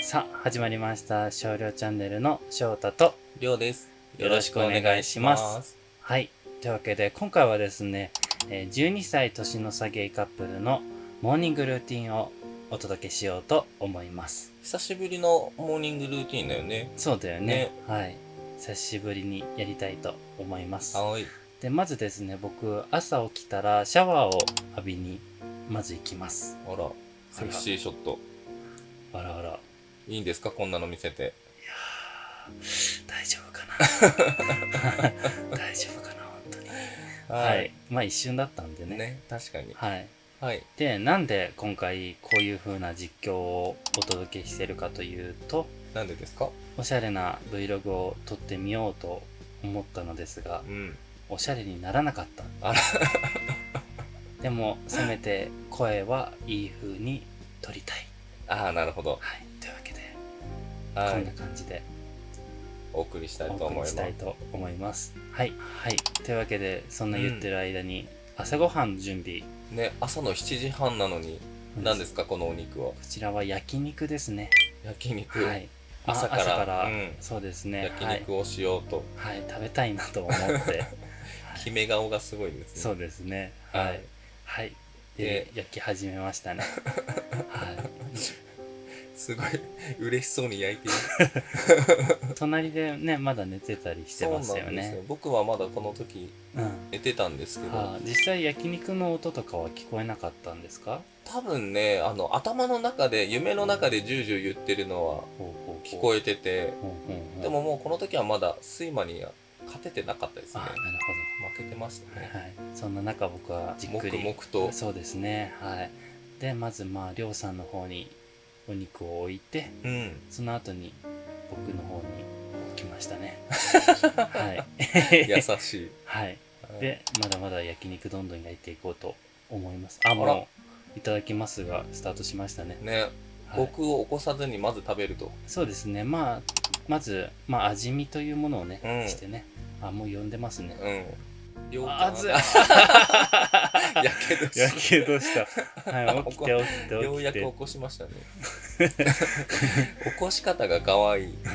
さあ始まりました。少量チャンネルの翔太と。りょうです。よろしくお願いします。はい。というわけで今回はですねえー12歳年の差ゲイカップルのモーニングルーティンをお届けしようと思います。久しぶりのモーニングルーティンだよね。そうだよね。ね。はい。久しぶりにやりたいと思います。はい。でまずですね僕朝起きたらシャワーを浴びにまず行きます。あら、セクシーショット。あらあらいいんですか？こんなの見せて。大丈夫かな 大丈夫かな本当にはい。まあ一瞬だったんでねね、確かに。はいはい。でなんで今回こういう風な実況をお届けしてるかというとなんでですか？おしゃれな Vlog を撮ってみようと思ったのですがうん。おしゃれにならなかったあら、でもせめて声はいい風に撮りたいああ、なるほど。はいこんなはい。感じで。お送りしたいと思います。したいと思います。はい。はい。というわけでそんな言ってる間に、朝ごはんの準備。ね、朝の7時半なのに、何ですかこのお肉は？こちらは焼肉ですね。焼肉。はい。あ朝から。朝から、うん。そうですね。焼肉をしようと。はい、はい、食べたいなと思って。決め顔がすごいですね。そうですね。ははい。いはい。でで焼き始めましたね。はすごい嬉しそうに焼いている。い 隣でねまだ寝てたりしてますよね。僕はまだこの時うん。寝てたんですけど、はあ、実際焼肉の音とかは聞こえなかったんですか？多分ねあの頭の中で夢の中でジュージュー言ってるのは聞こえてて、でももうこの時はまだ睡魔には勝ててなかったですね。あなる負けてましたね、ほどはい。そんな中僕はじっくり。黙々と。そうですね。はい。でまずまありょうさんの方にお肉を置いてうん。その後に僕の方に置きましたね。はい。優しい。はい。はいでまだまだ焼肉どんどん焼いていこうと思います。あら。もういただきますがスタートしましたね、ね、はい。僕を起こさずにまず食べると。そうですね。まあまず、まあ、味見というものをね、うん。してね。あもう呼んでますね。うん。両あ熱い やけどしやけどした。はい 起きて起きてようやく起こしましたね。起こし方が可愛い。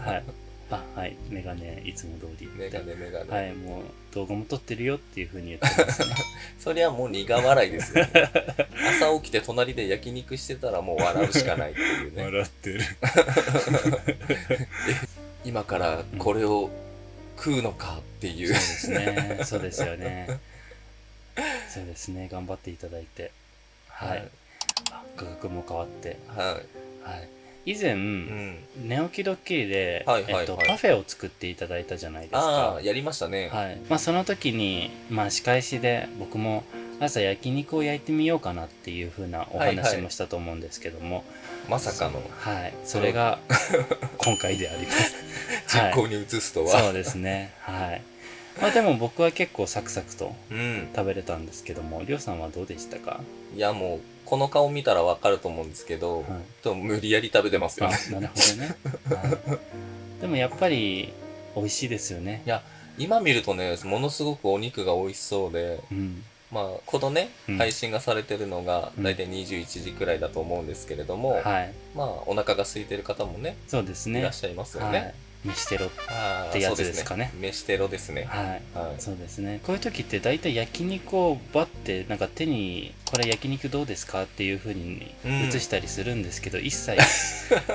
はい。あはい。メガネいつも通りメガネメガネ、はいもう動画も撮ってるよっていうふうに言ってますね。そりゃもう苦笑いですよ、ね、朝起きて隣で焼肉してたらもう笑うしかないっていうね。笑ってる。今からこれを食うのかっていう、そうですね。そうですよねそうですね頑張っていただいて。はい、あ価格も変わって。ははい。以前、い、うん、寝起きドッキリで、はいはいはい。えっと、パフェを作っていただいたじゃないですあか。あやりましたね、はい。まあ、その時に、まあ、仕返しで僕も朝焼肉を焼いてみようかなっていう風なおはいはい話もしたと思うんですけども、まさかの。はい、それが今回であります。は い実行に移すとは、そうですね。はい。まあでも僕は結構サクサクとうん食べれたんですけども、りょうさんはどうでしたか？いやもうこの顔見たらわかると思うんですけど、はいと無理やり食べてますよあね、なるほどね。はい、でもやっぱり美味しいですよねい。や今見るとねものすごくお肉が美味しそうでうん。まあこのね、うん配信がされてるのがうん大体21時くらいだと思うんですけれども、はい。まあお腹が空いてる方もねそうですね。いらっしゃいますよね、はい。飯テロ。ってやつですかね飯テロですねはい。はいそうですね。こういう時って大体焼肉をバッてなんか手にこれ焼肉どうですかっていう風にうん映したりするんですけど、一切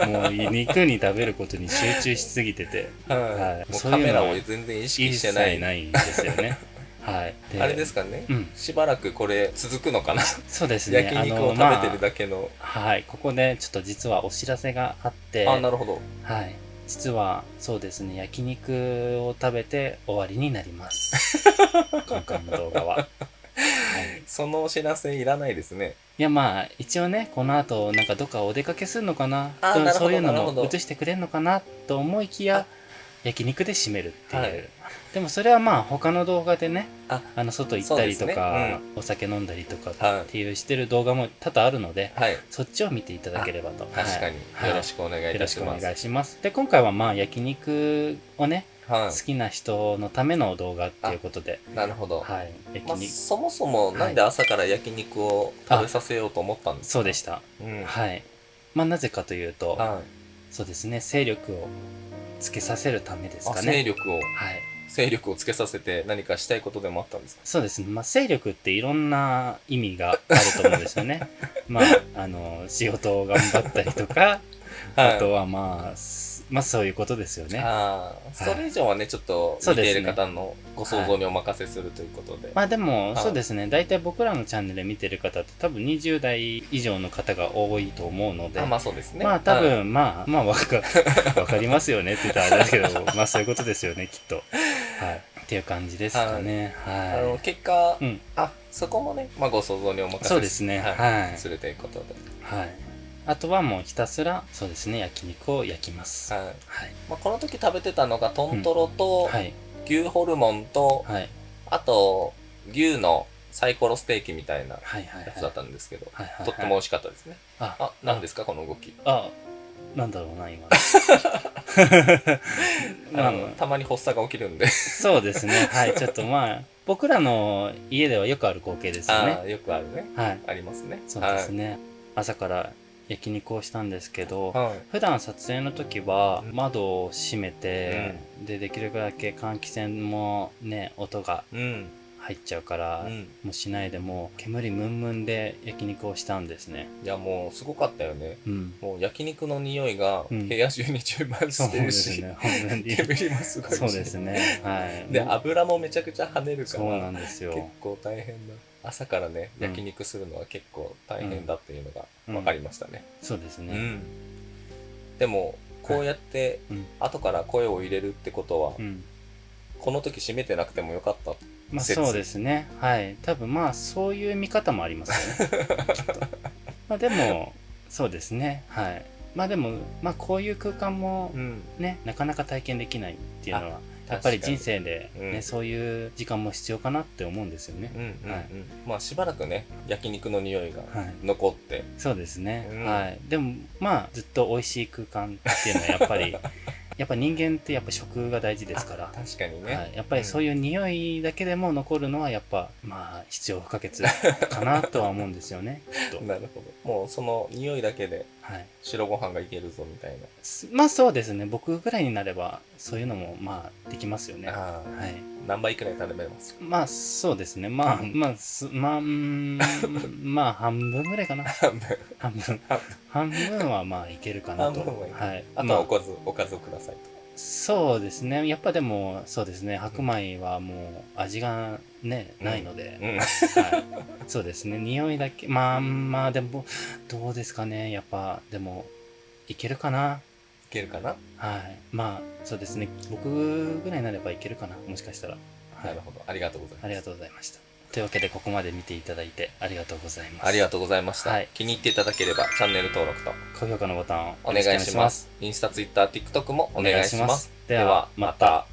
もう肉に食べることに集中しすぎてて はいはいもうカメラを全然意識してないないんですよね。はい。あれですかね、うん。しばらくこれ続くのかな、そうですね。焼肉を食べてるだけの、まあはい。ここでちょっと実はお知らせがあって、あなるほどはい。実はそうですね。焼肉を食べて終わりになります。今回の動画は。はいそのお知らせいらないですねいやまあ一応ねこの後なんかどっかお出かけするのかな？そういうのも映してくれるのかな？と思いきやあ焼肉で締めるっていう、はい。でもそれはまあ他の動画でねああの外行ったりとか、ね。お酒飲んだりとかはいってい。うしてる動画も多々あるのではい。そっちを見ていただければと。確かに、はい。よろしくお願いいよろしくお願いします。で今回はまあ焼肉をねは好きな人のための動画っていうことで。いなるほど、はい。焼まあ、肉、そもそもなんで朝から焼肉を食べさせようと思ったんですか、そうでした。うん。はい。まあなぜかというと、はい。そうですね、勢力をつけさせるためですあ、かね。勢力を、はい。勢力をつけさせて何かしたいことでもあったんですか？そうですね。まあ、勢力っていろんな意味があると思うんですよね。まあ、あの、仕事を頑張ったりとか、あとはまあ、すまあそういうことですよね。ああ、それ以上はね、ちょっと見ている方のご想像にお任せするということで。まあでも、はいそうですね。大体僕らのチャンネル見てる方って多分20代以上の方が多いと思うので、あまあそうですね。まあ多はい分、まあ、まあわか、わかりますよねって言ったらあれですけど、まあそういうことですよね、きっと。はい。っていう感じですかね。はい。あの結果、うんあそこもね、まあ、ご想像にお任せそうですね。ははいい。するということで、はい。あとはもうひたすら、そうですね、焼肉を焼きます。はい。はいまあ、この時食べてたのがトントロとはい。牛ホルモンと、はい。あと牛のサイコロステーキみたいなはい。はい。やつだったんですけど、はい。はい。とっても美味しかったですねあ、あ何ですかこの動き？あ、なんだろうな、今。またまに発作が起きるんでそうですね。はい。ちょっとまあ、僕らの家ではよくある光景ですよあね。ーよくあるねはい。ありますねそうですね。朝から焼肉をしたんですけど、はい、はい普段撮影の時は窓を閉めて、でできるだけ換気扇もね音がうん入っちゃうから、うん。もうしないでもう煙ムンムンで焼肉をしたんですね。いやもうすごかったよね。うん。もう焼肉の匂いがうん。部屋中に充満してるし、ですね煙もすごいし。そうですねはい。で油もめちゃくちゃ跳ねるかそうならんですよ。結構大変だ朝からねうん。焼肉するのは結構大変だっていうのがうん。分かりましたね。そうですね、うん、でもこうやってうん。後から声を入れるってことは、うんこの時閉めてなくてもよかったまあ説。そうですね。はい。多分まあそういう見方もありますよね。まあでもそうですね。はい。まあでもまあこういう空間もん。ねなかなか体験できないっていうのはあやっぱり人生で、ねうん。そういう時間も必要かなって思うんですよね。うんうんうん。はい。まあしばらくね焼肉の匂いがはい。残って、そうですね、うん。はい。でもまあずっと美味しい空間っていうのはやっぱり やっぱ人間ってやっぱ食が大事ですから。あ確かにね、はい、やっぱりそういう匂いだけでも残るのはやっぱまあ必要不可欠かなとは思うんですよね。なるほど。もうその匂いだけではい、白ご飯がいけるぞみたいすまあそうですね。僕ぐらいになればそういうのもまあできますよね。な、ああはい。何倍くらい食べれます？まあそうですね。まあうんまあすまあまあ半分ぐらいかな。半分。半分。半分はまあいけるかなと。半分はいああとはおかず、おかずをくださいと。そうですね。やっぱでもそうですね。白米はもう味がねないので、うん。はい、そうですね。匂いだけ。まあまあでもどうですかね。やっぱでもいけるかな？いけるかな、はい。まあそうですね。僕ぐらいになればいけるかな。もしかしたら、はないるほど。ありがとうございます。ありがとうございましたというわけでここまで見ていただいてありがとうございます。ありがとうございました、はい。気に入っていただければチャンネル登録と高評価のボタンをお願いします。インスタツイッター TikTok もお願いします。ではまた